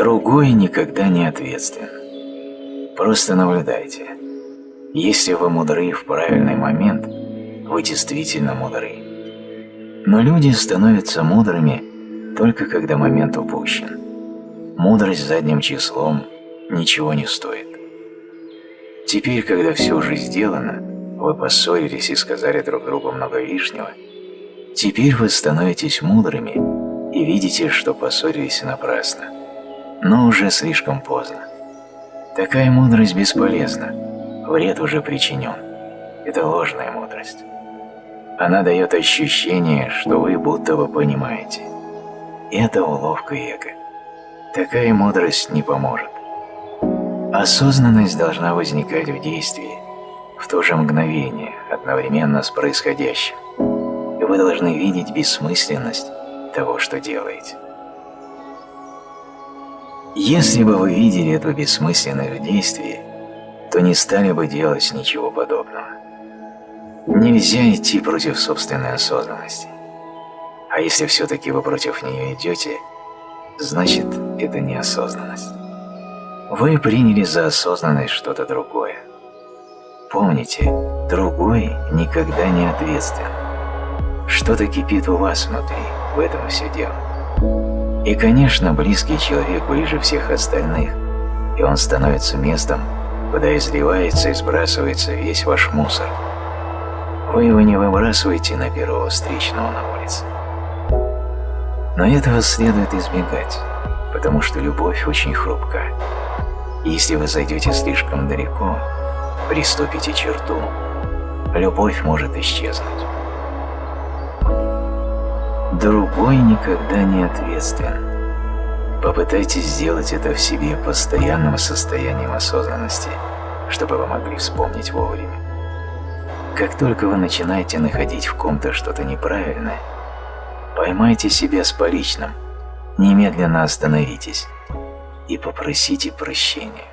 Другой никогда не ответственен. Просто наблюдайте. Если вы мудры в правильный момент, вы действительно мудры. Но люди становятся мудрыми только когда момент упущен. Мудрость задним числом ничего не стоит. Теперь, когда все уже сделано, вы поссорились и сказали друг другу много лишнего, теперь вы становитесь мудрыми и видите, что поссорились напрасно, но уже слишком поздно. Такая мудрость бесполезна, вред уже причинен. Это ложная мудрость. Она дает ощущение, что вы будто бы понимаете. Это уловка эго. Такая мудрость не поможет. Осознанность должна возникать в действии, в то же мгновение, одновременно с происходящим. Вы должны видеть бессмысленность того, что делаете. Если бы вы видели эту бессмысленность в действии, то не стали бы делать ничего подобного. Нельзя идти против собственной осознанности. А если все-таки вы против нее идете, значит, это неосознанность. Вы приняли за осознанность что-то другое. Помните, другой никогда не ответственен. Что-то кипит у вас внутри, в этом все дело. И, конечно, близкий человек ближе всех остальных, и он становится местом, куда изливается и сбрасывается весь ваш мусор. Вы его не выбрасываете на первого встречного на улице. Но этого следует избегать, потому что любовь очень хрупка. Если вы зайдете слишком далеко, приступите черту, любовь может исчезнуть. Другой никогда не ответственен. Попытайтесь сделать это в себе постоянным состоянием осознанности, чтобы вы могли вспомнить вовремя. Как только вы начинаете находить в ком-то что-то неправильное, поймайте себя с поличным, немедленно остановитесь и попросите прощения.